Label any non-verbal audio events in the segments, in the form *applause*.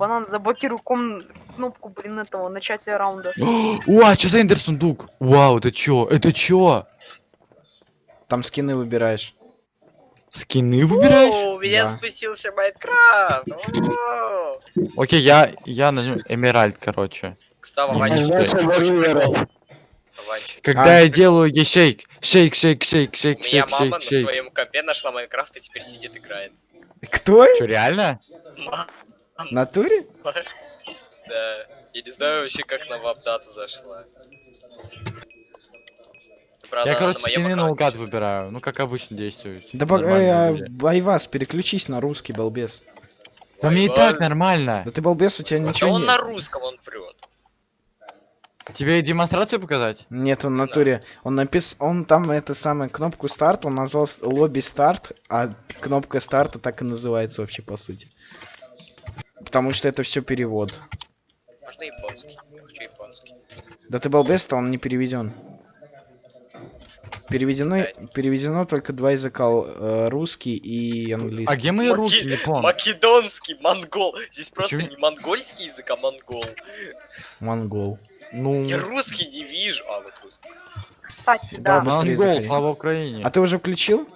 Банан, заблокируй ком... кнопку, блин, этого, начатия раунда. О, а что за эндер сундук? Вау, это чё? Это чё? Там скины выбираешь. Скины выбираешь? О, у меня Да. спустился Майнкрафт. Окей, я, я нажму Эмеральд, короче. Кстати. Когда А. я делаю ей шейк, шейк, шейк, шейк, шейк, меня шейк, мама шейк, на шейк. своем компе нашла Майнкрафт и теперь сидит играет. Кто? Чё, реально? В натуре? Да. Я не знаю вообще, как на вапдата зашла. Правда, Я, короче, скины наугад выбираю. Ну, как обычно действует. Да э, а, Айвас, переключись на русский, балбес. Да мне и так нормально. Да ты балбес, у тебя Да ничего он нет. на русском, он врет. Тебе демонстрацию показать? Нет, он в натуре. Он напис... Он там это самое кнопку старт, он назвал лобби старт, а кнопка старта так и называется вообще по сути. Потому что это все перевод. Можно японский. Хочу японский. Да ты балбес-то, он не переведен. Переведено, переведено только два языка, э, русский и А английский. где мои Маки- руки, Япон? Македонский, монгол. Здесь просто Почему? не монгольский язык, а монгол. Монгол. Ну, Я русский не вижу. А, вот русский. Кстати, Да, да, монгол, слава Украине. А ты уже включил?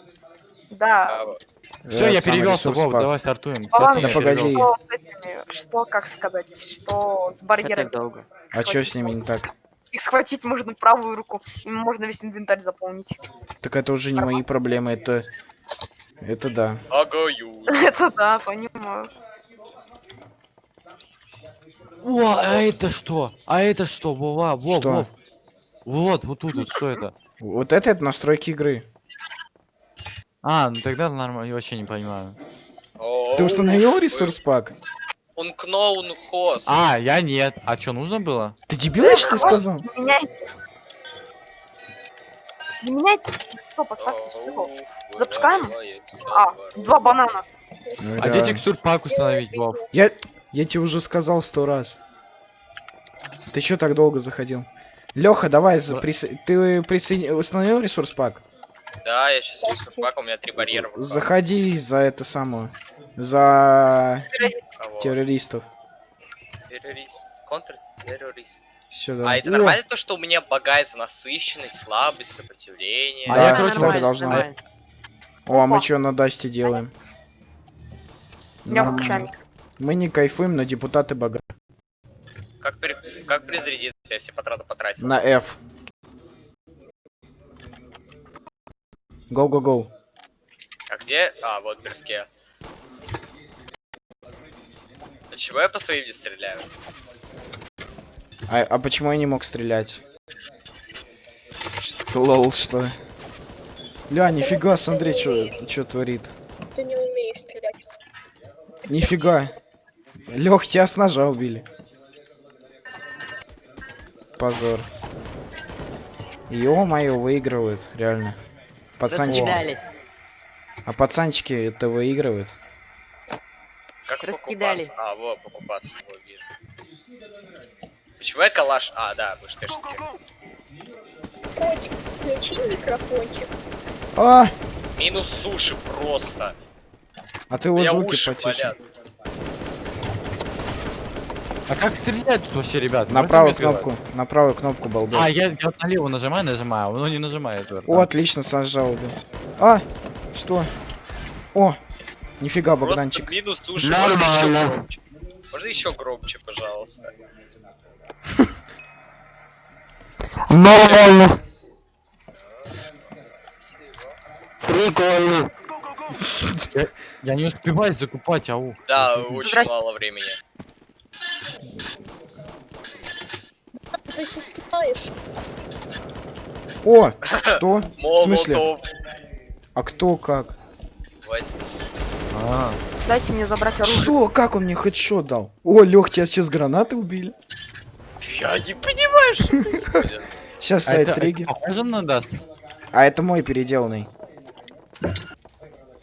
Да. А. Все, я перевелся, Вов, давай стартуем. Да погоди. Что с этими, что, как сказать, что с барьерами. долго. А что с ними не так? Их схватить можно правую руку, им можно весь инвентарь заполнить. Так это уже не мои проблемы, это... Это да. *laughs* Это да, понимаю. О, а это что? А это что? Вова, Вов? Вов. Вот, вот тут вот, что это? Вот это, это настройки игры. А, ну тогда нормально, я вообще не понимаю. Ты установил ресурс пак? Он кноун хос. А, я нет. А что, нужно было? Ты дебил, я тебе сказал? Не меняйте. Что, поставьте. Запускаем? А, два банана. Ну, А где текстур пак установить, Вов? Я, я тебе уже сказал сто раз. Ты чё так долго заходил? Леха, давай, за- присо- ты присоедин... установил ресурс пак? Да, я сейчас рисую пак, у меня три барьера. Заходи за это самое. За Кого? террористов. Террорист. Контртеррорист. Сюда. А это нормально то, что у меня багается насыщенность, слабость, сопротивление? А Да, я, так короче, должно быть. нормально. О, а мы что на Дасте делаем? Я. Мы не кайфуем, но депутаты бога. Как, при... как призарядиться, я все патроны потратил? На F. Go, go, go. А где? А, вот берске. А чего я по своим не стреляю? А, а почему я не мог стрелять? Что, лол, что? Ля, нифига, смотри, что творит. Ты не умеешь стрелять. Нифига. Лех, тебя с ножа убили. Позор. Ё-моё, выигрывают, реально. Пацанчики. А пацанчики это выигрывают. Как Раскидали. покупаться? А, вот, покупаться, вот, вижу. Почему я калаш? А, да, вы штешники. Котик, включи микрофончик. А! Минус суши просто. А ты его звуки потише. болят. А как стрелять тут вообще, ребят? На правую мне сказать? кнопку, на правую кнопку, балбес. А, я, я вот на левую нажимаю, нажимаю, но не нажимает. вот, О, да. отлично, с ножа убил. А! Что? О! Нифига, Просто Богданчик. минус еще Нормально. громче? Можно еще громче, пожалуйста? Нормально. Прикольно. Я, я не успеваю закупать, ау. Да, очень мало времени. Ты. О! *laughs* Что? В смысле? А кто как? А, Дайте мне забрать оружие. Что? Как он мне хедшот дал? О, Лех, тебя сейчас гранаты убили. Я не *laughs* понимаю, что *laughs* происходит. Сейчас а стоит триггер. похоже на даст? А это мой переделанный.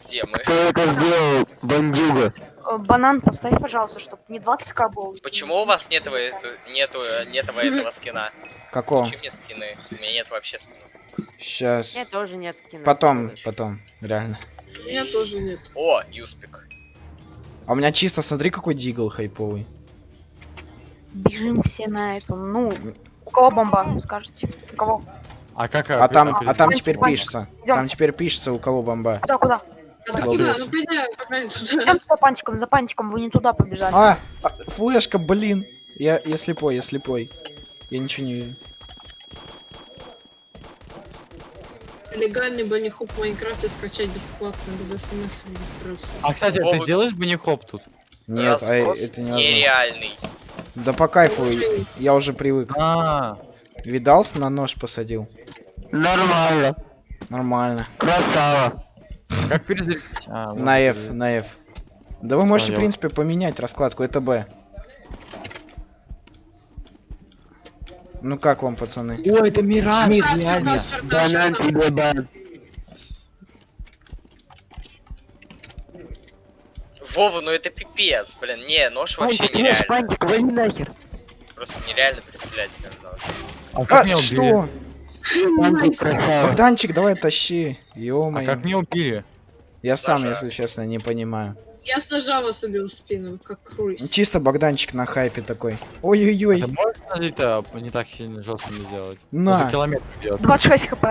Где мы? Кто это сделал, бандюга? Банан поставь, пожалуйста, чтобы не 20к был. Почему у вас нет этого, это- нету, нету этого скина? Какого? Включи мне скины. У меня нет вообще скинов. Сейчас. Мне тоже нет скина. Потом, потом, реально. У меня тоже нет. О, Юспик. А у меня чисто, смотри, какой дигл хайповый. Бежим все на эту. Ну, у кого бомба, скажете? У кого? А как... А там, а там теперь пишется. Идём. Там теперь пишется, у кого бомба. Куда, куда? А куда? Ну пойдем, туда. За пантиком, за пантиком, вы не туда побежали. А, а, флешка, блин. Я, я слепой, я слепой. Я ничего не вижу. Легальный банихоп в Майнкрафте скачать бесплатно, без смс и регистрации. А, кстати, Вова- ты делаешь банихоп тут? Нет, а это невозможно. нереальный. Да по кайфу, я уже привык. А, Видал, на нож посадил? Нормально. Нормально. Красава. Как перезарядить? А, На F, на F. Да вы можете, в принципе, поменять раскладку, это Б. Ну как вам, пацаны? О, это Мираж, Чердаш, реально. Банан тебе бан. Вова, ну это пипец, блин. Не, нож вообще Пантик, нереально. пантик, вали нахер. Просто нереально представлять. А как меня А, убили? что? Красава. Богданчик, давай тащи. А ё как меня убили? Я сам, если честно, не понимаю. Я с ножа вас убил в спину, как крыс. Чисто Богданчик на хайпе такой. Ты Ой-ой-ой. можешь это не так сильно жестко не сделать? На. Километр бьет. 26 хп.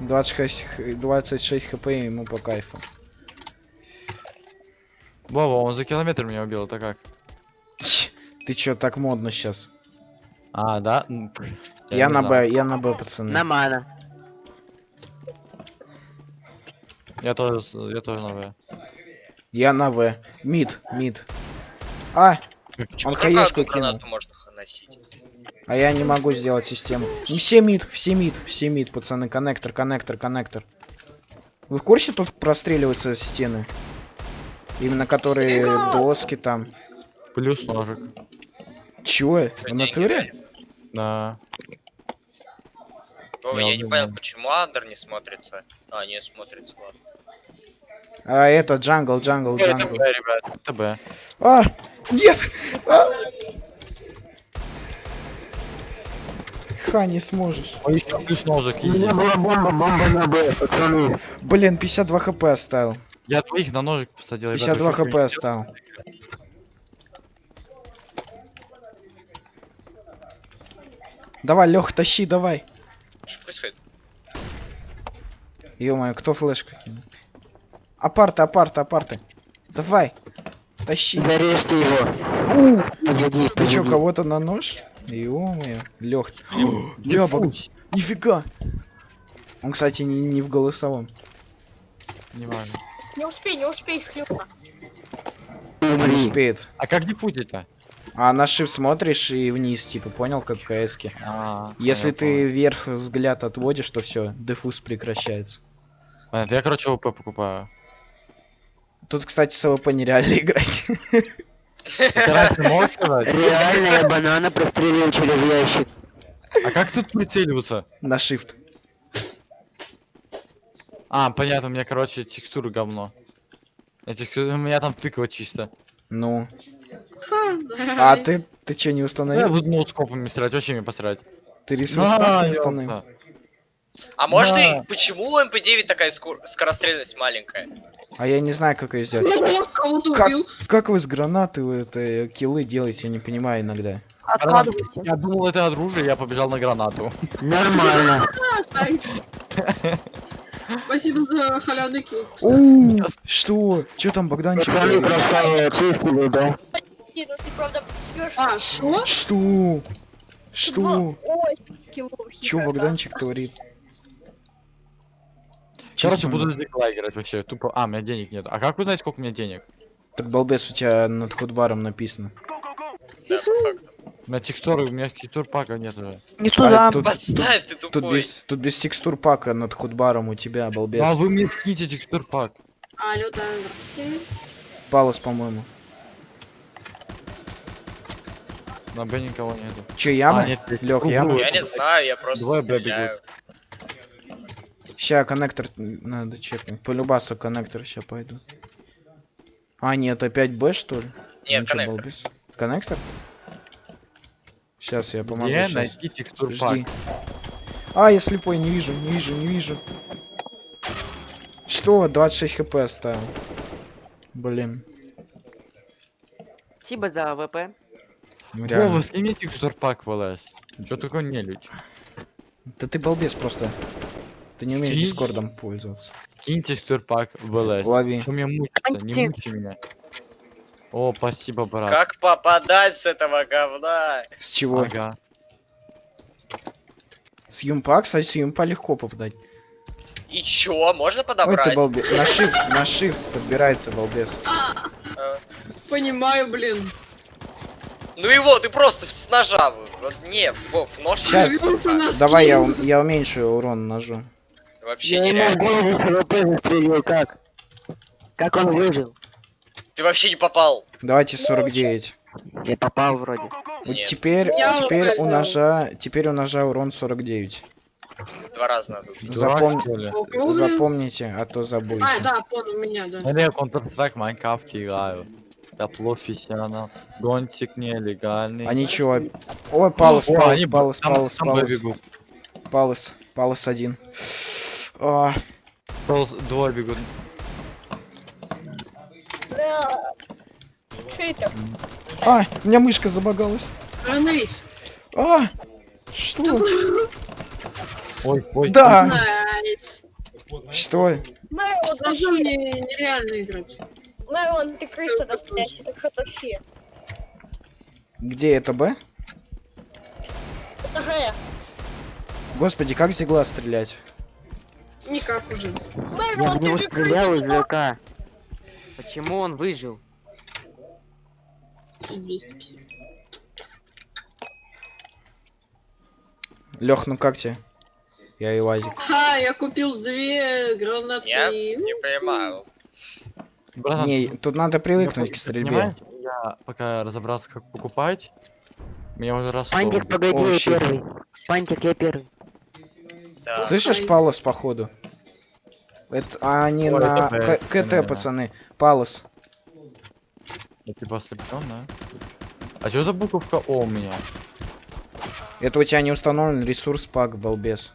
26, х- 26 хп ему по кайфу. Вова, он за километр меня убил, это как? Ты чё, так модно сейчас? А, да? Я, не на. Б, я на Б, пацаны. Нормально. Я тоже, я тоже на В. Я на В. Мид, мид. А, Он хаешку кинул. можно носить? а я не могу сделать систему. Не все мид, все мид, все мид, пацаны. Коннектор, коннектор, коннектор. Вы в курсе, тут простреливаются стены? Именно которые Серега! доски там. Плюс ножик. Чего? В Деньги натуре? Да. Вова, Я я не понял, почему Under не смотрится. А, не смотрится, ладно. А это jungle, jungle, Это джангл. Б, ребят, это Б. А! Нет! А! Ха, не сможешь. Ой, еще плюс ножик, У меня была бомба, бомба на Б, пацаны. Блин, 52 хп оставил. Я двоих на ножик посадил. ребят, 52 вы что, хп оставил. Давай, Лех, тащи, давай. Что происходит? ё кто флешку кинул? Апарты, апарты, апарты. Давай. Тащи. Зарежьте его. У, Позади, ты чё, кого-то на нож? Ё-моё. *gasps* Ябок. Фу, Нифига. Он, кстати, не, не в голосовом. Не важно. Не успей, не успей, хлюпа. Не успеет. А как дефузить-то? А на shift смотришь и вниз, типа, понял, как в? А, Если ты понял. вверх взгляд отводишь, то все, defuse прекращается. Понятно, я, короче, ОП покупаю. Тут, кстати, с АВП нереально *laughs* играть. *laughs* Реально я банана прострелил через ящик. А как тут прицеливаться? на shift. А, понятно, у меня, короче, текстуры говно. Я У меня там тыква чисто. Ну. А ты, ты что, не Ну, Я установил? буду ноутскопами стрелять, вообще мне посрать. Ты ресурс не установил? А можно Да. и... Почему у МП-9 такая скор- скорострельность маленькая? А я не знаю, как ее сделать. Кого-то Как? Как вы с гранаты вы это киллы делаете, я не понимаю иногда. Откладывайте. Я думал, это оружие, я побежал на гранату. Нормально. Спасибо за халявный килл. Что? Что там Богданчик? Говорит? красава, да? Не, ну ты правда. А, шо? Что? Что? Кило Чё Богданчик творит? Короче, буду за Николая играть вообще. Тупо. А, у меня денег нет. А как узнать, сколько у меня денег? Так балбес у тебя над худбаром написано. Да, по факту. У меня текстуры, у меня текстур пака нет уже. Не туда. А, тут, Поставь ты тут без, тут без текстур пака над худбаром у тебя, балбес. А вы мне скиньте текстур пак. Алло, да, здравствуйте. Палос, по-моему. На Б никого нету. Че, яма? А, нет, Круглую. яма? Я не знаю, я просто Двое Б стреляю. Ща коннектор надо чекнуть. По любасу коннектор ща пойду. А, нет, опять Б, что ли? Нет, Ну коннектор. Коннектор? Сейчас я помогу. Где щас. найти текстур пак? Жди. А, я слепой, не вижу, не вижу, не вижу. Что? 26 хп оставил. Блин. Спасибо за АВП. Ну, реально. Вова, сними texture pack в ЛС. Чё такое не людь? Да ты балбес просто. Ты не умеешь Скинь. дискордом пользоваться. Кинь texture pack в ЛС. Лови. Что меня мучиться? Анти. Не мучи меня. О, спасибо, брат. Как попадать с этого говна? С чего? Ага. С юмпа, кстати, с юмпа легко попадать. И чё, можно Ой, подобрать? ты балбес. На shift, на shift подбирается балбес. Э, Понимаю, блин. Ну его, ты просто с ножа. Вот, не, Вов, нож на Давай я, я уменьшу урон ножу. Вообще Я ему нереально. голову АВП застрелил, как? Как он выжил? Ты вообще не попал. Давайте 49. Я попал вроде. Вот Нет. теперь, Я теперь у ножа, теперь у ножа урон 49. Два раза надо Запом-? Запомните, а то забудете. А, да, понял, у меня, да. Не, Counter-Strike, Майнкрафт играю. Я профессионал. Гонщик нелегальный. А ничего. Ой, палос, О, палос, они палос, там- палос, там палос, палос, палос один. А, Палос- Двое бегут. Да. Это? а, у меня мышка забагалась. А, найс. А, что? Ой, ой. Да, что? Сразу мне нереально играть. Мэрон, ты крыса настоящая, так что тащи. Где это Б? Это Г. Господи, как с игла стрелять? Никак уже. Я в него стрелял из. ЗК. Почему он выжил? И 250. Лех, ну как тебе? Я и Лазик. Ха, я купил две гранатки. Я и- не понимаю. Братан, Не, тут надо привыкнуть я к стрельбе. Я пока разобрался, как покупать, меня уже раз Пантик, погоди, О, я щит. первый. Пантик, я первый. Да. Слышишь, Палос, походу? Это а они Ой, на это Б, К- КТ, наверное. пацаны. Палос. Я типа ослеплен, да? А что за буковка О у меня? Это у тебя не установлен ресурс пак, балбес.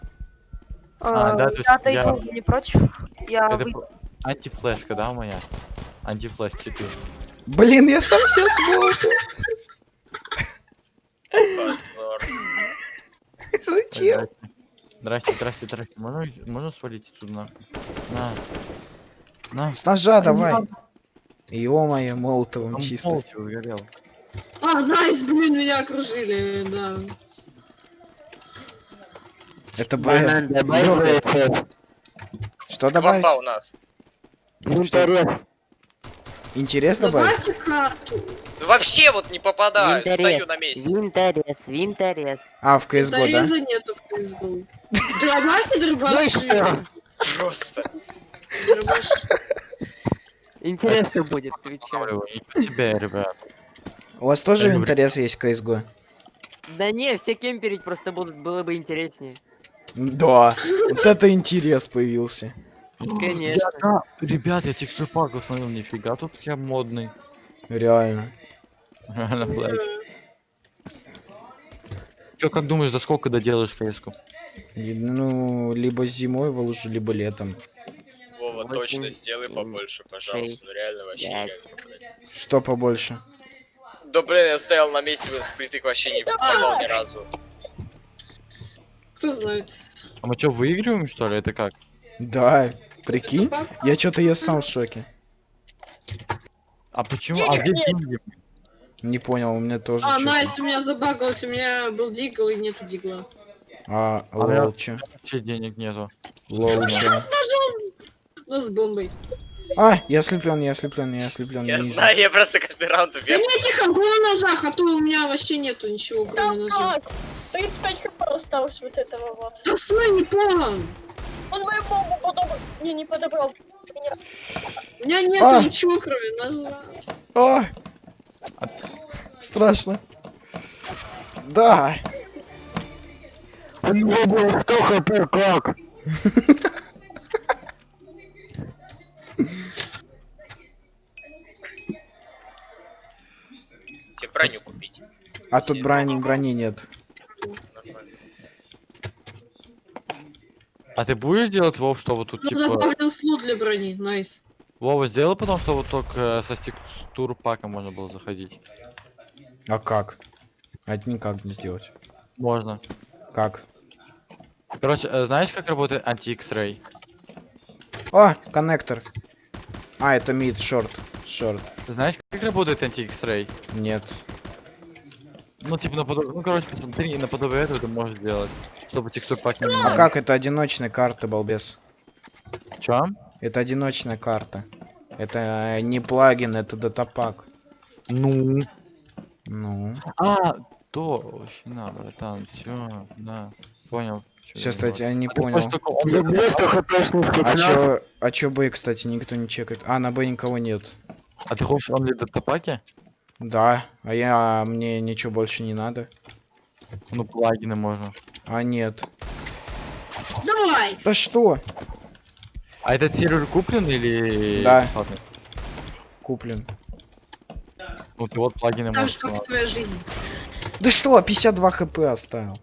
А, А, да, то есть Я я- отойду, не против. Я Это выйду. Антифлешка, да, у меня? Антифлеш 4. Блин, я сам себя. Позор. Зачем? Здрасте, здрасте, здрасте. Можно, можно свалить отсюда нахуй? На. На. С ножа давай. Ё-моё, молотовым Там чисто. полностью сгорел. А, найс, блин, меня окружили, да. Это Б. Что добавить? Квапа у нас. Интерес. Интерес добавить? Давайте карту. Вообще вот не попадаю, стою Винторез. на месте. Винторез, винторез. А, в CSGO, да? Дореза нету в CSGO. Давайте дробаши. Просто. Интересно будет, отвечаю. Себе, ребят. У вас тоже интерес есть в CSGO? Да не, все кемперить просто будут, было бы интереснее. Да. Вот это интерес появился. Конечно. Я, да, ребят, я текстур пак установил, нифига, тут я модный. Реально. Реально, блядь. Чё, как думаешь, за сколько доделаешь кс Ну, либо зимой выложу, либо летом. Вова, точно сделай побольше, пожалуйста. Ну реально вообще. Что побольше? Да блин, я стоял на месте, впритык вообще не попал ни разу. Кто знает. А мы что, выигрываем, что ли? Это как? Да, прикинь. Я что-то я сам в шоке. А почему? А где деньги? Не понял, у меня тоже А, найс, у меня забагалось, у меня был дигл и нету дигла. А, А лол, чё? Вообще денег нету. Лол, чё? Ну, с бомбой. А, я ослеплен, я ослеплен, я ослеплен. Я знаю, я просто каждый раунд Да вверх. не, тихо, го на ножах, а то у меня вообще нету ничего, кроме ножа. Так, 35 хп осталось вот этого вот. Да стой, не план. Он мою бомбу подобрал. Не, не подобрал. Меня. У меня нету А! ничего, кроме ножа. А! Страшно. Да. У него было 100 хп, как? Тебе броню купить. А тут брони, брони нет. А ты будешь делать, Вов, что вот тут, Ну, типа... добавлен слот для брони, найс. Вова, сделай потом, что вот только со текстур пака можно было заходить. А как? А это никак не сделать. Можно. Как? Короче, э, знаешь, как работает анти-X-Ray? О, коннектор. А, это мид, шорт. Шорт. Знаешь, как работает анти-X-Ray? Нет. Ну, типа, наподобие... Ну, короче, посмотри, наподобие этого ты можешь сделать. Чтобы текстур пак не А как это одиночная карта, балбес? Чё? Это одиночная карта. Это э, не плагин, это датапак. Ну. Ну. А, то, вообще на, братан, всё, да, понял. Сейчас, кстати, я не А понял. А спецназ. чё, а чё Б, кстати, никто не чекает? А, на Б никого нет. А ты хочешь он ли датапаки? Да, а я, мне ничего больше не надо. Ну, плагины можно. А, нет. Давай! Да что? А этот сервер куплен или... Да. бесплатный? Куплен. Ну, ты вот плагины Так можешь... же, как твоя жизнь. Да что, 52 хп оставил.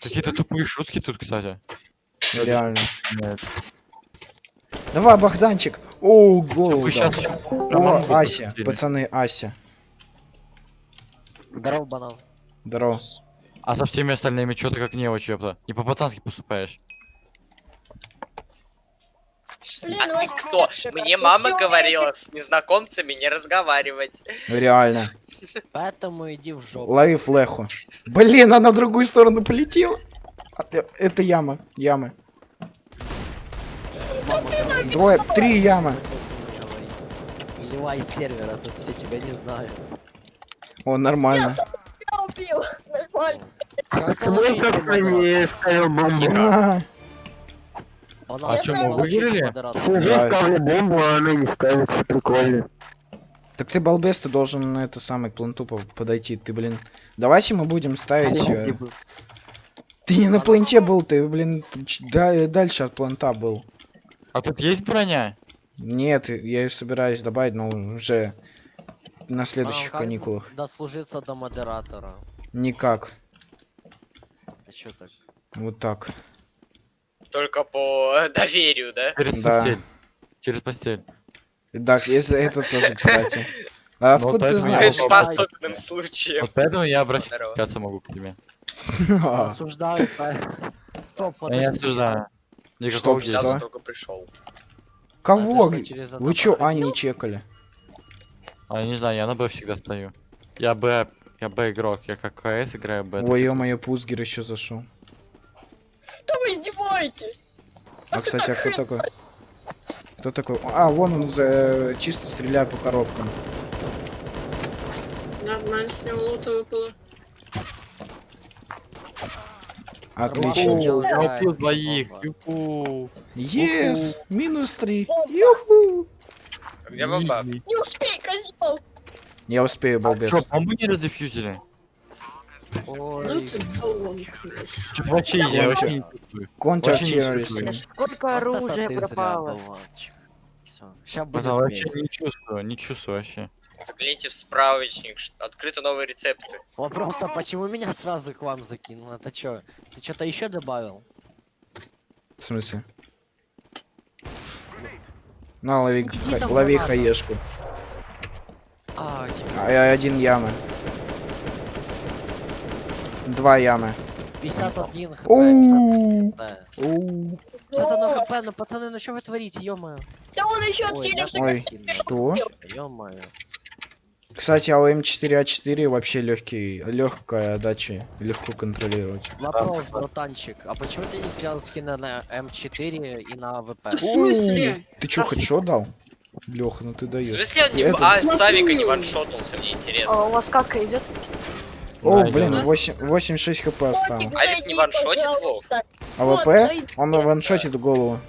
Какие-то тупые шутки тут, кстати. Реально. Нет. Давай, Богданчик. О, гол. Сейчас... О, Ася. Пацаны, Ася. Здорово, банан. Здорово. А со всеми остальными что ты как не ёпта? Не по-пацански поступаешь. Блин, А у ты кто? Мне мама весёлые говорила с незнакомцами не разговаривать. Реально. Поэтому иди в жопу. Лови флеху. Блин, она в другую сторону полетела. Это яма. Ямы. Двое, три ямы. Ливай сервера, тут все тебя не знают. О, нормально. Я убил. *laughs* Нормально. Почему я, получить собственно, модератора? не ставил бомбу? А, А чё, мы выиграли? Сижу, Да. ставлю бомбу, а она не ставится. Прикольно. Так ты балбес, ты должен на это самое к планту по- подойти. Ты, блин. Давайте мы будем ставить. э, Ты не на планте был, ты, блин, да, дальше от планта был. А тут есть броня? Нет, я ее собираюсь добавить, но уже на Банан, следующих как каникулах. Дослужиться до модератора. Никак. А чё так? Вот так. Только по *laughs* доверию, да? Через Да. постель. Через постель. Да, это, это тоже, кстати. А Ну, откуда ты поэтому я знаешь? По особенным случаям. Вот поэтому я обращаться могу к тебе. *laughs* А, Осуждаю. по- Стоп, Я не подожди. осуждаю. Никакого Что? только пришел. Кого? А Вы чё, а, не чекали? А я не знаю, я на Б всегда стою. Я Б, я Б игрок, я как КС играю Б. Ой, ё-моё, Пузгер еще зашел. Да вы издеваетесь. А, кстати, а кто такой? Кто такой? А, вон он за... чисто стреляет по коробкам. Нормально, с него лута выпало. Отлично. Я убил двоих. Юху. Ес! Минус три. Юху! А Где бомба? Не успей. Я успею, балбес. Чё, бомбу не раздефьюзили? Ну Ой, вообще, я вообще. Контр. Сколько оружия пропало. ща будет вообще не чувствую, не чувствую вообще. Загляните в справочник, открыты новые рецепты. Вопрос, а почему меня сразу к вам закинул? Это чё? Ты что-то еще добавил? В смысле? На, лови, лови хаешку. А, тебе А, я один ямы. Два ямы. 51 хп. Оу. 51 хп. Оу. Что-то на хп, ну пацаны, ну что вы творите, ё-моё? Да он еще откинулся. Ой, что? Ё-моё. Кстати, а у М4А4 вообще легкий, легкая отдача, легко контролировать. Вопрос, братанчик, а почему ты не сделал скины на М4 и на ВП? Да в смысле? Ты чё, хоть что дал? Леха, ну ты В даешь. смысле он не... Это- А, с Савика не ваншотнулся, мне А интересно. у вас как идет? О, Да, блин, идёт. 8, 86 хп осталось. А ведь не ваншотит, Вов? А Вот, ВП? зайди, Он ваншотит голову.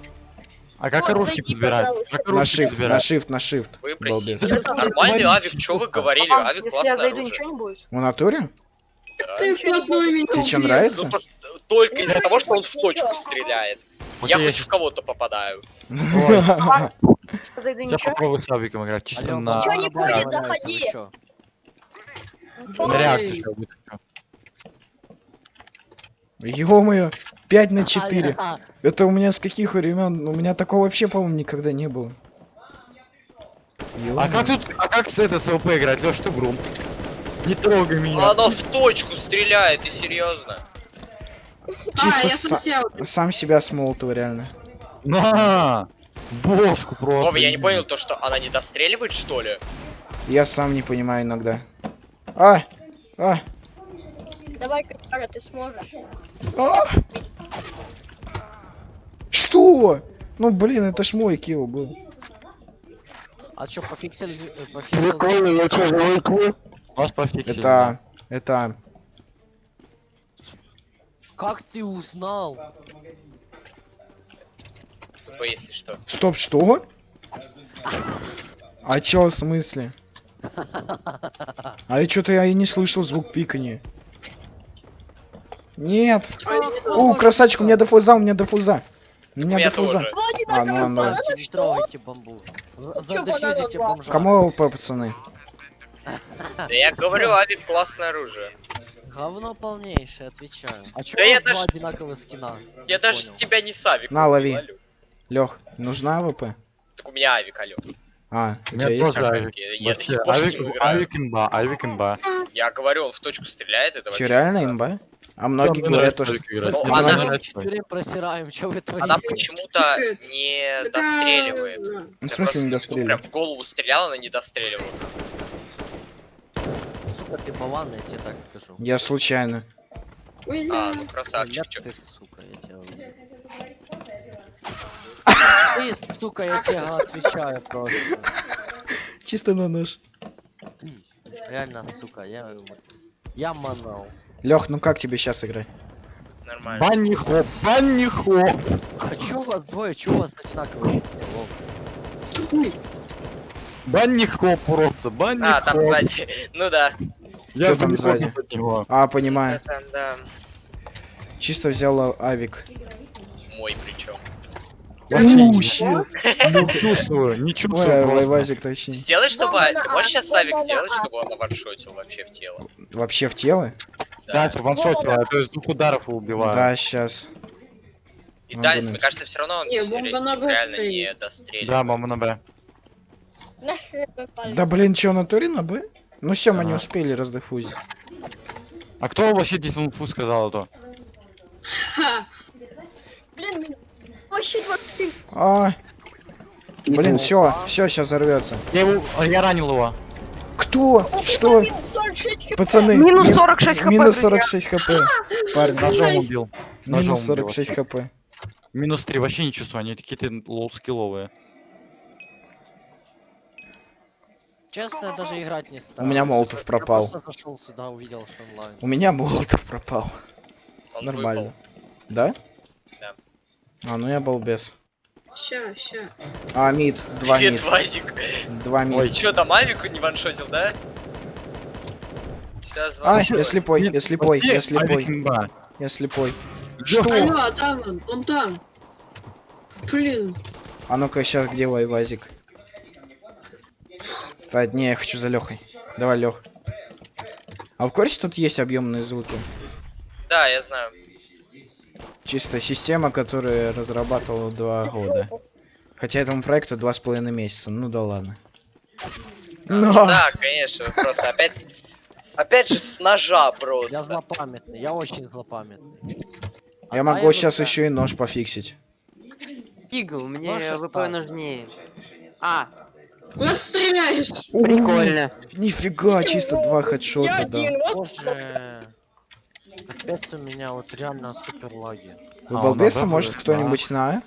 А как Вот, оружки подбирать? Как На shift, на подбирать? shift, на shift. Балбес. Нормальный авик, что вы говорили? А, Авик классное зайду, оружие. В натуре? Да. Ты Тебе нравится? Ну, то, только из-за того, что он в точку стреляет. Вот Я хоть в кого-то попадаю. *laughs* Зайду, Я ничего? попробую с Авиком играть, чисто Алло, на... Ничего не будет, заходи. На реакцию Ой. сейчас вытащу. Ё-моё, 5 на 4. А, Это у меня с каких времен? У меня такого вообще, по-моему, никогда не было. А как тут, а как с это с ЛП играть? Лёш, ты грум. Не трогай меня. Оно в точку стреляет, и серьезно. Чисто а, я са- совсем. Сам себя смолотил, реально. На! Бошку просто. Вова, я не понял то, что она не достреливает, что ли? Я сам не понимаю иногда. А! А! Давай, Кара, ты сможешь. А! Что? Ну блин, это ж мой килл был. А чё, пофиксили... э, пофиксили... Прикольно, я что, залыкну? Вас пофиксили. Это... Это... Как ты узнал? Тупо, если что. Стоп, что? А чё в смысле? А я что-то я и не слышал звук пикания. Нет. О, красавчик, у меня дефуза, у меня дефуза. У меня меня дефуза. тоже. А, ну ладно. Кстати, не трогайте бомбу. Бомжа. Кому ЛП, пацаны? Да я говорю, авик классное оружие. Говно полнейшее, отвечаю. А чё Да у я вас два даже- одинаковых скина? Я Не даже понял. тебя не с авиком На, лови. ловлю. Лех, нужна АВП? Так у меня авик, алё. А, у меня есть? тоже авик. Я, до сих пор авик, имба, авик имба. Я говорю, он в точку стреляет, это Че, вообще реально имба? А многие говорят что... Ну, Мне она- нравится. четверым просираем, чё вы творите? Она почему-то не а, достреливает. да. В смысле не ну, достреливает? Прям в голову стрелял, она не достреливала. Сука, ты болван, я тебе так скажу. Я случайно. А, ну красавчик, чё. ты, сука, я тебя. Ты, сука, я тебе отвечаю просто. Чисто на нож. Реально, сука, я... Я манал. Лех, ну как тебе сейчас играть? Нормально. Банни хоп, банни хоп. А чё у вас двое, чё у вас одинаковые скины? Банни хоп просто, банни А, там хоп. сзади. Ну да. Я Чё там хоп сзади? А, понимаю. Это да. Чисто взял авик. Мой. Вообще У, не- щит. не чувствую, Ой, чувствую точнее. Сделай, чтобы... Бомба Ты на можешь А, сейчас авик бомба на сделать, А. чтобы он наваншотил вообще в тело? Вообще в тело? Да, чтобы ваншотила, то есть двух ударов убиваю. Да, сейчас. И Могу Данис, мне кажется, все равно он бомба реально не достреливает. Да, мама на Б. Да блин, чё, на туре на Б? Ну все, мы не успели раздефузить. А кто вообще инфу сказал, а то? Блин, меня- вообще два ты. А, блин, все, все, сейчас взорвется. Я его, я ранил его. Кто? Что? 46 хп. Пацаны, Минус ми- 46 хп, Минус друзья. 46 хп. *laughs* Парни, Ножом убил. Ножом минус убил 46 хп. Минус 3, вообще не чувствую, они какие-то low скилловые. Честно, я даже играть не стал. У меня Молотов пропал. Я просто зашел сюда, увидел, что онлайн. У меня молотов пропал. Он Нормально. выпал. Да. А, ну я балбес. Ща, ща. А, мид, два Привет, мид. Вазик. Два мид. Ой, Чё, там авику не ваншотил, да? Сейчас А, я слепой, Нет, я слепой, я слепой, я слепой. Что? Алло, а там он, он там. Блин. А ну-ка, сейчас где Вайвазик? Стать, не, я хочу за Лехой. Давай, Лех. А в курсе тут есть объемные звуки? Да, я знаю. Чисто система, которая разрабатывала два года. Хотя этому проекту два с половиной месяца. Ну да ладно. А, Но! ну Да, конечно, просто опять... Опять же с ножа Я просто. злопамятный, я очень злопамятный. Я А могу я сейчас вот, еще и нож пофиксить. Игл, мне ВП нужнее. А, Куда ты стреляешь? прикольно. Нифига, чисто два Я хедшота, да. Капец у меня вот реально супер лаги. Вы А, балбесы, надо может кто-нибудь на?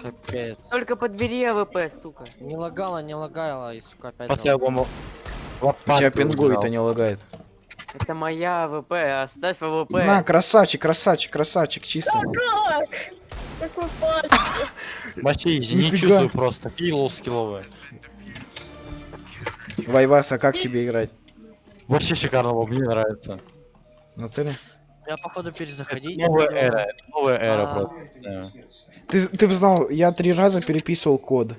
Капец. Только подбери АВП, сука. Не лагала, не лагала, и сука опять залог. бомбу. Тебя пингует, а не лагает. Это моя АВП, оставь АВП. На, красавчик, красавчик, красавчик, чисто. как? Какой *laughs* не чувствую просто. Low скилловые. Вайваса, как тебе играть? Вообще шикарно, Вов, мне нравится. Ну ты ли? Я походу перезаходить. Новая эра, новая эра А. просто. Да. Ты, ты бы знал, я три раза переписывал код.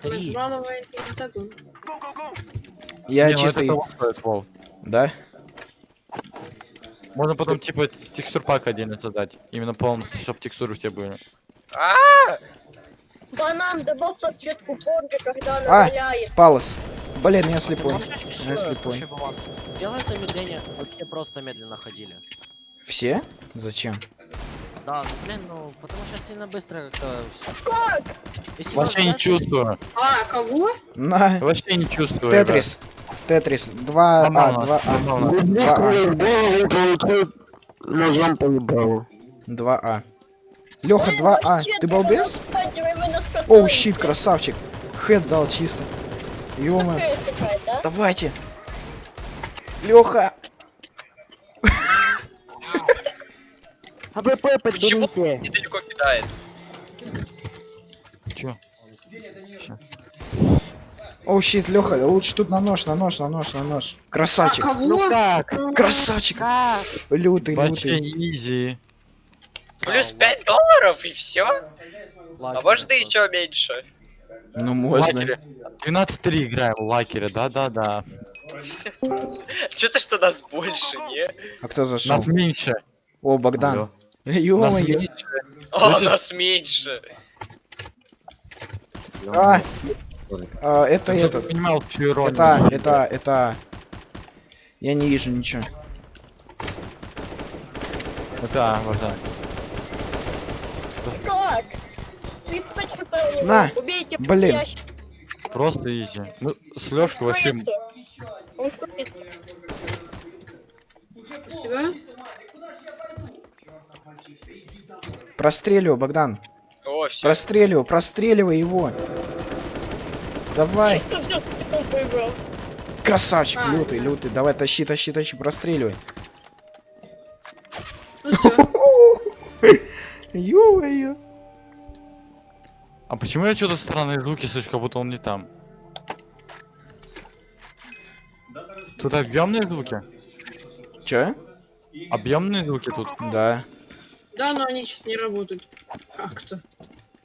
Три. Я Не, ну чисто... стоит, Вов. Да? Можно потом типа текстур пак отдельно создать. Именно полностью, чтобы текстуры все были. Банан, добавь подсветку позже, когда она А, валяется. Палос. Блин, я слепой. Я слепой. Сделай замедление, все просто медленно ходили. Все? Зачем? Да, ну блин, ну потому что сильно быстро как-то. Как? Если Вообще не чувствую. А, кого? На. Вообще не чувствую. Тетрис. Тетрис. 2 А, Нормально, 2 А. нормально. Люблю Два А. ножом по ебалу. 2 А. Леха, 2 А. Ты балбес? Oh, oh, shit, красавчик. Head дал чисто. Ёма. да? Давайте. Леха. АВП Почему недалеко кидает? Чё? Oh, shit, Леха, лучше тут на нож, на нож, на нож, на нож. А, Красавчик. Ну кого? как? Красавчик. Как? Лютый, Вообще лютый. easy. Плюс 5 долларов и все? А может и еще меньше? Ну, можно. Лакере. 12-3 играем в лакере, да-да-да. Что-то что нас больше, не? А кто зашел? Нас меньше. О, Богдан. Ё-моё. меньше. О, нас меньше. А, а, это этот. понимал. Это, это, это. Я не вижу ничего. Это, вот так. Как? 35 хп у него. На, Убейте блин. ящик. Просто изи. Ну, с Лёшкой вообще... Он в купе. Спасибо. Простреливай, Богдан. О, все. Простреливай, простреливай его. Давай. Чисто все поиграл. Красавчик, А. лютый, лютый. Давай, тащи, тащи, тащи, простреливай. Ну все. Ё-моё. *laughs* А почему я что-то странные звуки слышу, как будто он не там? Тут объемные звуки? Чё? Объемные звуки тут? Да. Да, но они что-то не работают. Как-то.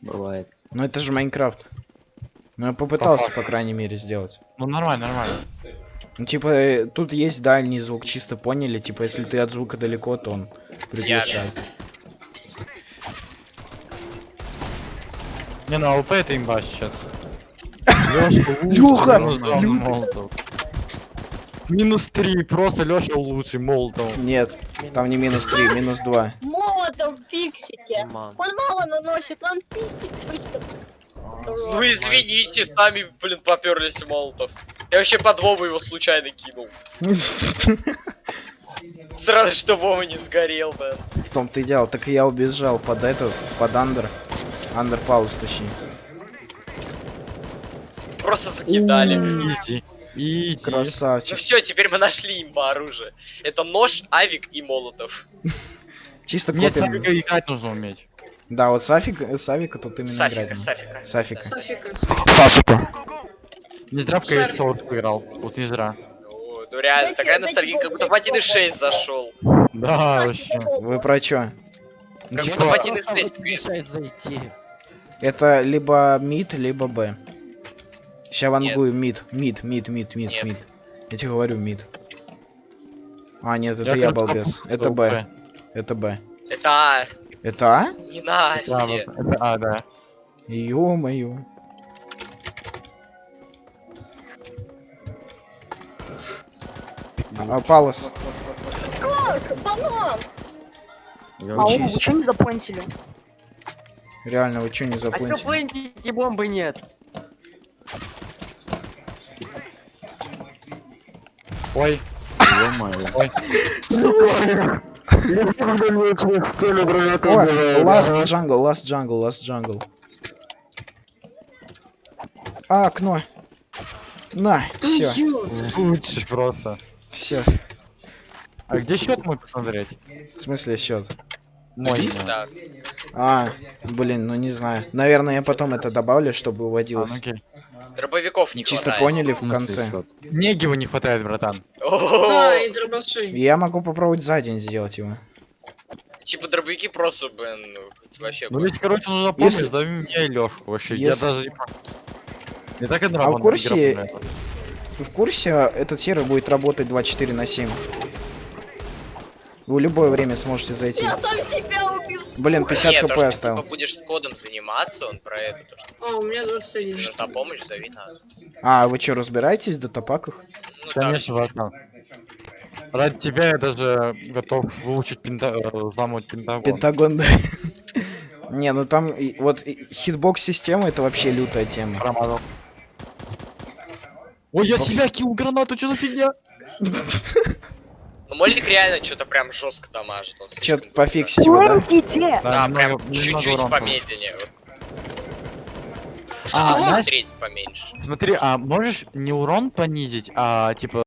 Бывает. Ну это же Майнкрафт. Ну я попытался, по крайней мере, сделать. Ну нормально, нормально. Ну типа, э, тут есть дальний звук, чисто поняли? Типа, если ты от звука далеко, то он приглушается. Не, ну АВП это имба сейчас. Лёха! минус два Лютый. молотов. Минус три, просто Лёша лучший, молотов. Нет, там не минус 3, минус 2. Молотом фиксите. Он мало наносит, он пиздит быстро. Ну извините, сами, блин, поперлись молотов. Я вообще под Вову его случайно кинул. *laughs* Сразу, что Вова не сгорел, блин. В том-то и дело. Так и я убежал под этот, под андер. Андер пауз, точнее. Просто закидали. Изи. Ну Красавчик. все, теперь мы нашли имба оружие. Это нож, авик и молотов. Чисто Нет, копим. Савика играть нужно уметь. Да, вот Сафик, Савика тут именно Сафика, играть. Сафика. Сафика. Сафика. Сафика. Не зря в. CS играл. Вот не зря. Ну, ну реально, такая ностальгия, как будто в Богу, 1.6 зашел. Да, вообще. Вы про чё? Ну, Как будто в Просто 1.6 вот мешает зайти. Это либо мид, либо Б. Ща вангую мид, мид, мид, мид, мид, мид. Я тебе говорю мид. А, нет, это я я, балбес. Это Б. Это Б. Это А, Это А? не Да, Настя. вот, это А, да. Ё-моё. А, Палос. Как? Банан! А Учись. вы что не заплентили? Реально, вы чё не А чё заплатили? плентите, бомбы нет? Ой. Ой. Сука. Last jungle, last jungle, last jungle. А, окно. На, все, Лучше просто. все. А где счет мой посмотреть? В смысле счет? Мой. А, блин, ну не знаю. Наверное, я потом это добавлю, чтобы А, выводилось. ну окей. Дробовиков не Чисто хватает. поняли в Ну, конце. Негива не хватает, братан. Да, и дробаши. Я могу попробовать за день сделать его. Типа дробовики просто, блин, ну, вообще. Ну ведь, короче, нужно помнить, Если- зови меня и Лёшку вообще. Если- Я даже не Я так и А в курсе-. В курсе, этот сервер будет работать 24 на 7. Вы в любое время сможете зайти. Я сам себя убил. Блин, 50 Нет, то, хп что оставил. типа будешь с кодом заниматься, он про это. То, что А, у меня 21. если нужна помощь, зови нас. А, вы что, разбираетесь в датапаках? Ну, так, Конечно, братан. Ради тебя я даже готов выучить пента... э, взламывать пентагон. Пентагон, да. *laughs* Не, ну там и- вот и хитбокс система это вообще лютая тема. Промазал. Ой, я себя кинул гранату, что за фигня? *laughs* Ну, Молик реально что-то прям жестко дамажит. быстро. пофиксить его, да? Уйдите! Да, немного- прям чуть-чуть помедленнее. вот. А, знаешь- Треть поменьше. Смотри, а можешь не урон понизить, а типа